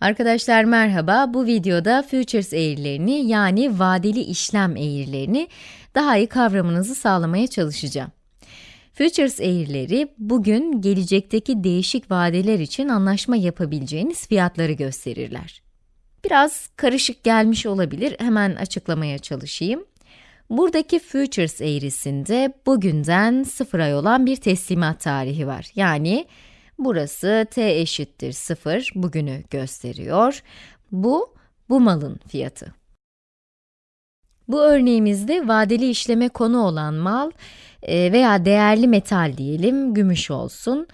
Arkadaşlar merhaba, bu videoda futures eğrilerini yani vadeli işlem eğrilerini daha iyi kavramanızı sağlamaya çalışacağım. Futures eğrileri, bugün gelecekteki değişik vadeler için anlaşma yapabileceğiniz fiyatları gösterirler. Biraz karışık gelmiş olabilir, hemen açıklamaya çalışayım. Buradaki futures eğrisinde bugünden 0 ay olan bir teslimat tarihi var. Yani burası t eşittir 0 bugünü gösteriyor. Bu, bu malın fiyatı. Bu örneğimizde vadeli işleme konu olan mal e, veya değerli metal diyelim, gümüş olsun.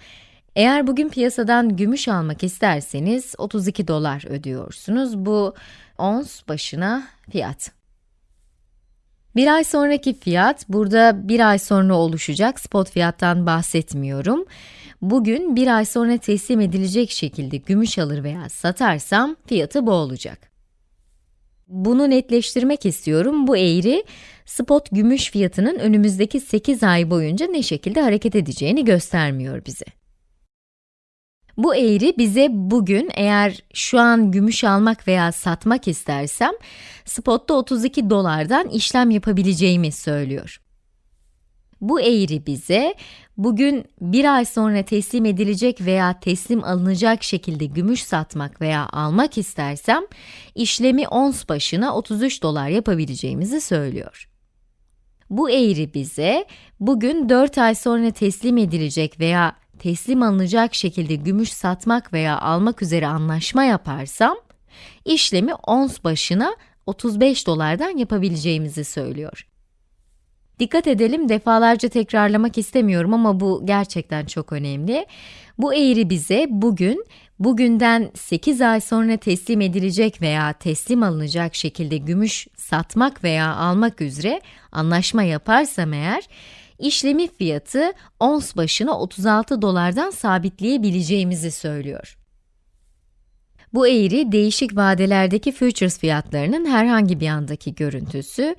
Eğer bugün piyasadan gümüş almak isterseniz 32 dolar ödüyorsunuz. Bu ons başına fiyat. Bir ay sonraki fiyat, burada bir ay sonra oluşacak spot fiyattan bahsetmiyorum. Bugün bir ay sonra teslim edilecek şekilde gümüş alır veya satarsam fiyatı bu olacak. Bunu netleştirmek istiyorum. Bu eğri, spot gümüş fiyatının önümüzdeki 8 ay boyunca ne şekilde hareket edeceğini göstermiyor bize. Bu eğri bize bugün eğer şu an gümüş almak veya satmak istersem, spotta 32 dolardan işlem yapabileceğimi söylüyor. Bu eğri bize, bugün bir ay sonra teslim edilecek veya teslim alınacak şekilde gümüş satmak veya almak istersem, işlemi ons başına 33 dolar yapabileceğimizi söylüyor. Bu eğri bize, bugün 4 ay sonra teslim edilecek veya teslim alınacak şekilde gümüş satmak veya almak üzere anlaşma yaparsam, işlemi ons başına 35 dolardan yapabileceğimizi söylüyor. Dikkat edelim, defalarca tekrarlamak istemiyorum ama bu gerçekten çok önemli. Bu eğri bize bugün, bugünden 8 ay sonra teslim edilecek veya teslim alınacak şekilde gümüş satmak veya almak üzere anlaşma yaparsam eğer, işlemi fiyatı ons başına 36 dolardan sabitleyebileceğimizi söylüyor. Bu eğri, değişik vadelerdeki futures fiyatlarının herhangi bir andaki görüntüsü.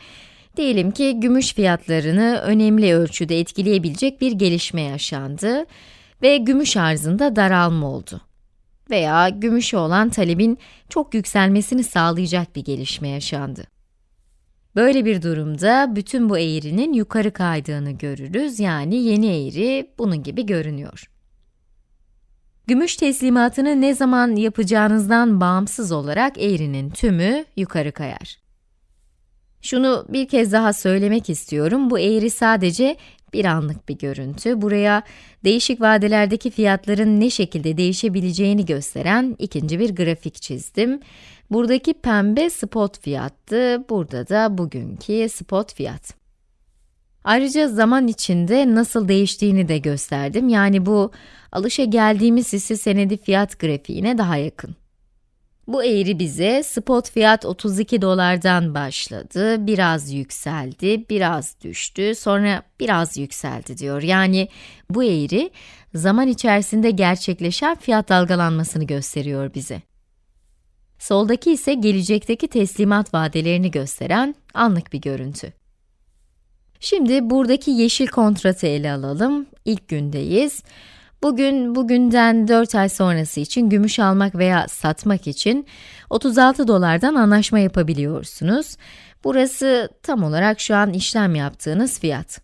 Diyelim ki gümüş fiyatlarını önemli ölçüde etkileyebilecek bir gelişme yaşandı ve gümüş arzında daralma oldu. Veya gümüşe olan talebin çok yükselmesini sağlayacak bir gelişme yaşandı. Böyle bir durumda bütün bu eğrinin yukarı kaydığını görürüz, yani yeni eğri bunun gibi görünüyor. Gümüş teslimatını ne zaman yapacağınızdan bağımsız olarak eğrinin tümü yukarı kayar. Şunu bir kez daha söylemek istiyorum, bu eğri sadece bir anlık bir görüntü. Buraya değişik vadelerdeki fiyatların ne şekilde değişebileceğini gösteren ikinci bir grafik çizdim. Buradaki pembe spot fiyattı, burada da bugünkü spot fiyat. Ayrıca zaman içinde nasıl değiştiğini de gösterdim. Yani bu alışa geldiğimiz hisse senedi fiyat grafiğine daha yakın. Bu eğri bize spot fiyat 32 dolardan başladı, biraz yükseldi, biraz düştü, sonra biraz yükseldi diyor. Yani bu eğri zaman içerisinde gerçekleşen fiyat dalgalanmasını gösteriyor bize. Soldaki ise gelecekteki teslimat vadelerini gösteren anlık bir görüntü. Şimdi buradaki yeşil kontratı ele alalım. İlk gündeyiz. Bugün, bugünden 4 ay sonrası için gümüş almak veya satmak için 36 dolardan anlaşma yapabiliyorsunuz. Burası tam olarak şu an işlem yaptığınız fiyat.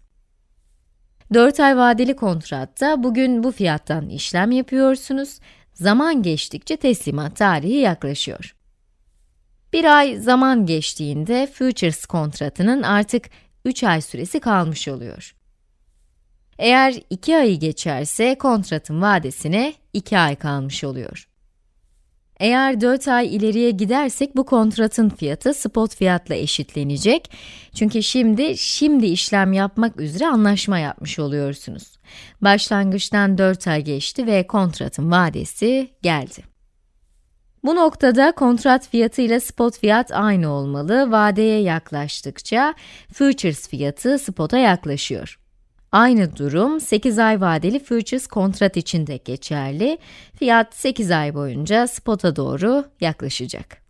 4 ay vadeli kontratta bugün bu fiyattan işlem yapıyorsunuz. Zaman geçtikçe teslimat tarihi yaklaşıyor. Bir ay zaman geçtiğinde futures kontratının artık 3 ay süresi kalmış oluyor. Eğer 2 ayı geçerse kontratın vadesine 2 ay kalmış oluyor. Eğer 4 ay ileriye gidersek bu kontratın fiyatı spot fiyatla eşitlenecek. Çünkü şimdi, şimdi işlem yapmak üzere anlaşma yapmış oluyorsunuz. Başlangıçtan 4 ay geçti ve kontratın vadesi geldi. Bu noktada kontrat fiyatı ile spot fiyat aynı olmalı. Vadeye yaklaştıkça futures fiyatı spot'a yaklaşıyor. Aynı durum 8 ay vadeli futures kontrat için de geçerli. Fiyat 8 ay boyunca spot'a doğru yaklaşacak.